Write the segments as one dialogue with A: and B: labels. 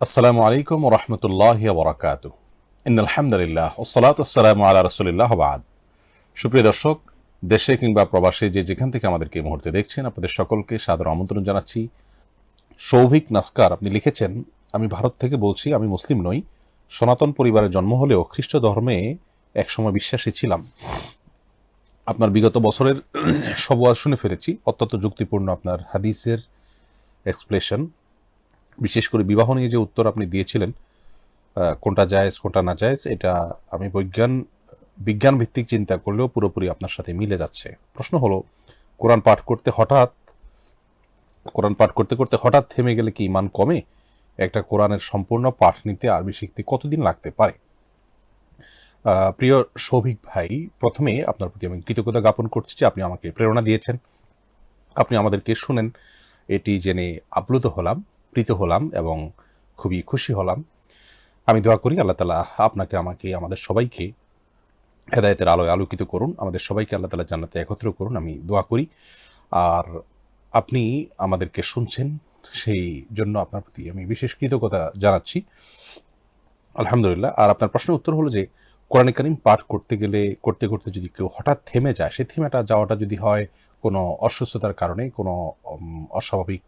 A: আসসালামু আলাইকুম রহমতুল্লাহ বরাকাত আলহামদুলিল্লাহ ওসলাত আসসালামু আল্লাহ রসুলিল্লাহ বাদ। সুপ্রিয় দর্শক, দেশে কিংবা প্রবাসে যে যেখান থেকে আমাদেরকে এই মুহূর্তে দেখছেন, আপনাদের সকলকে সাদর আমন্ত্রণ জানাচ্ছি। সৌভিক নাস্কার, আপনি লিখেছেন, আমি ভারত থেকে বলছি, আমি মুসলিম নই। সনাতন পরিবারে জন্ম হলেও খ্রিস্ট ধর্মে একসময় বিশ্বাসী ছিলাম। আপনার বিগত বছরের সব শুনে ফেলেছি। অত্যন্ত যুক্তিপূর্ণ আপনার হাদিসের এক্সপ্লেশন বিশেষ করে বিবাহ নিয়ে যে উত্তর আপনি দিয়েছিলেন কোনটা জায়েজ কোনটা না জায়েজ এটা আমি বৈজ্ঞান বিজ্ঞান ভিত্তিক চিন্তা করলেও পুরোপুরি আপনার সাথে মিলে যাচ্ছে। প্রশ্ন হলো, কোরআন পাঠ করতে হঠাৎ, কোরআন পাঠ করতে করতে হঠাৎ থেমে গেলে কি ইমান কমে? একটা কোরআনের সম্পূর্ণ পাঠ নিতে আরবি শিখতে কতদিন লাগতে পারে? প্রিয় সৌভিক ভাই, প্রথমে আপনার প্রতি আমি কৃতজ্ঞতা জ্ঞাপন করছি যে আপনি আমাকে প্রেরণা দিয়েছেন। আপনি আমাদেরকে শুনেন, এটি জেনে আপ্লুত হলাম। প্রীত হলাম এবং খুবই খুশি হলাম। আমি দোয়া করি আল্লাহ তালা আপনাকে, আমাকে, আমাদের সবাইকে হেদায়তের আলোয় আলোকিত করুন। আমাদের সবাইকে আল্লাহ তালা জান্নাতে একত্র করুন, আমি দোয়া করি। আর আপনি আমাদেরকে শুনছেন, সেই জন্য আপনার প্রতি আমি বিশেষ কৃতজ্ঞতা জানাচ্ছি। আলহামদুলিল্লাহ, আর আপনার প্রশ্নের উত্তর হলো যে, কোরআন করিম পাঠ করতে গেলে, করতে করতে যদি কেউ হঠাৎ থেমে যায়, সেই থেমেটা যাওয়াটা যদি হয় কোনো অসুস্থতার কারণে, কোনো অস্বাভাবিক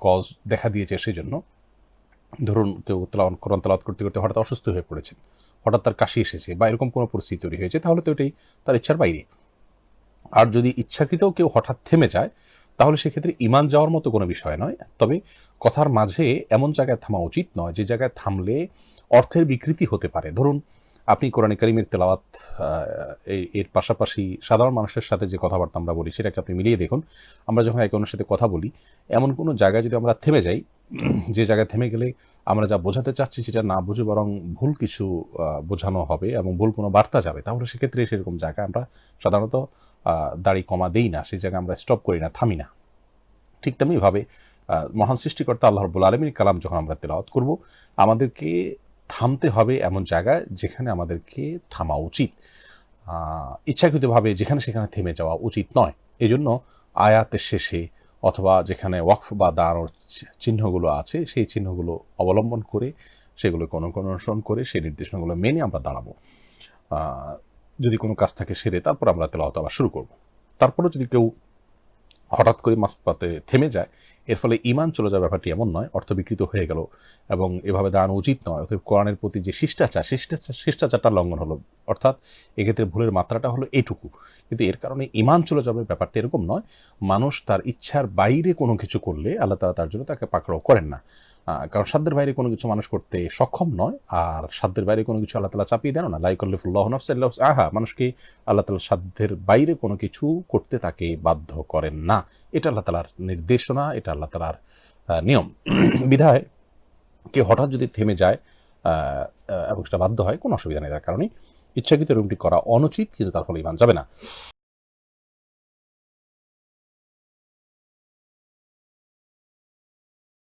A: কজ দেখা দিয়েছে সেই জন্য ধরুন কেউ তেলাওয়ান কোরআন তেলাওয়াত করতে করতে হঠাৎ অসুস্থ হয়ে পড়েছেন। হঠাৎ তার কাশি এসেছে বা এরকম কোনো পরিস্থিতি তৈরি হয়েছে, তাহলে তো এটাই তার ইচ্ছার বাইরে। আর যদি ইচ্ছাকৃতও কেউ হঠাৎ থেমে যায়, তাহলে সেক্ষেত্রে ইমান যাওয়ার মতো কোনো বিষয় নয়। তবে কথার মাঝে এমন জায়গায় থামা উচিত নয় যে জায়গায় থামলে অর্থের বিকৃতি হতে পারে। ধরুন আপনি কোরআন করিমের তেলাওয়াত এর পাশাপাশি সাধারণ মানুষের সাথে যে কথাবার্তা আমরা বলি সেটাকে আপনি মিলিয়ে দেখুন। আমরা যখন একে অন্যের সাথে কথা বলি, এমন কোনো জায়গায় যদি আমরা থেমে যাই, যে জায়গায় থেমে গেলে আমরা যা বোঝাতে চাচ্ছি সেটা না বুঝে বরং ভুল কিছু বোঝানো হবে এবং ভুল কোনো বার্তা যাবে, তাহলে সেক্ষেত্রে সেরকম জায়গায় আমরা সাধারণত দাড়ি কমা দেই না, সেই জায়গায় আমরা স্টপ করি না, থামি না। ঠিক তেমনিভাবে মহান সৃষ্টিকর্তা আল্লাহ রব্বুল আলমীর কালাম যখন আমরা তেলাওয়াত করব, আমাদেরকে থামতে হবে এমন জায়গায় যেখানে আমাদেরকে থামা উচিত। ইচ্ছাকৃতভাবে যেখানে সেখানে থেমে যাওয়া উচিত নয়। এই জন্য আয়াতের শেষে অথবা যেখানে ওয়াকফ বা দাঁড়ানোর চিহ্নগুলো আছে, সেই চিহ্নগুলো অবলম্বন করে সেগুলোকে কোনো অনুসরণ করে সেই নির্দেশনাগুলো মেনে আমরা দাঁড়াবো। যদি কোনো কাজ থাকে সেরে তারপর আমরা তেলাওয়াত আবার শুরু করব। তারপরেও যদি কেউ হঠাৎ করে মাসপাতে থেমে যায়। এর ফলে ইমান চলে যাওয়ার ব্যাপারটি এমন নয়, অর্থ বিকৃত হয়ে গেল এবং এভাবে দাঁড়ানো উচিত নয়। অতএব কোরআনের প্রতি যে শিষ্টাচার শিষ্টাচার, শিষ্টাচারটা লঙ্ঘন হলো। অর্থাৎ এক্ষেত্রে ভুলের মাত্রাটা হলো এটুকু। কিন্তু এর কারণে ইমান চলে যাবে ব্যাপারটা এরকম নয়। মানুষ তার ইচ্ছার বাইরে কোনো কিছু করলে আল্লাহ তালা তার জন্য তাকে পাকড়াও করেন না। কারণ সাধ্যের বাইরে কোনো কিছু মানুষ করতে সক্ষম নয়, আর সাধ্যের বাইরে কোনো কিছু আল্লাহ তালা চাপিয়ে দেন না। লাইকল্লিফুল্লাহ নফসাল্লাহ আহা মানুষকে আল্লাহ তালা সাধ্যের বাইরে কোনো কিছু করতে তাকে বাধ্য করেন না। এটা আল্লাহ তালার নির্দেশনা, এটা আল্লাহ তালার নিয়ম। বিধায় কেউ হঠাৎ যদি থেমে যায় এবং সেটা বাধ্য হয়, কোনো অসুবিধা নেই তার কারণে ইচ্ছাকৃত রুমটি করা অনুচিত, কিন্তু তার ফলে ইমান যাবে না।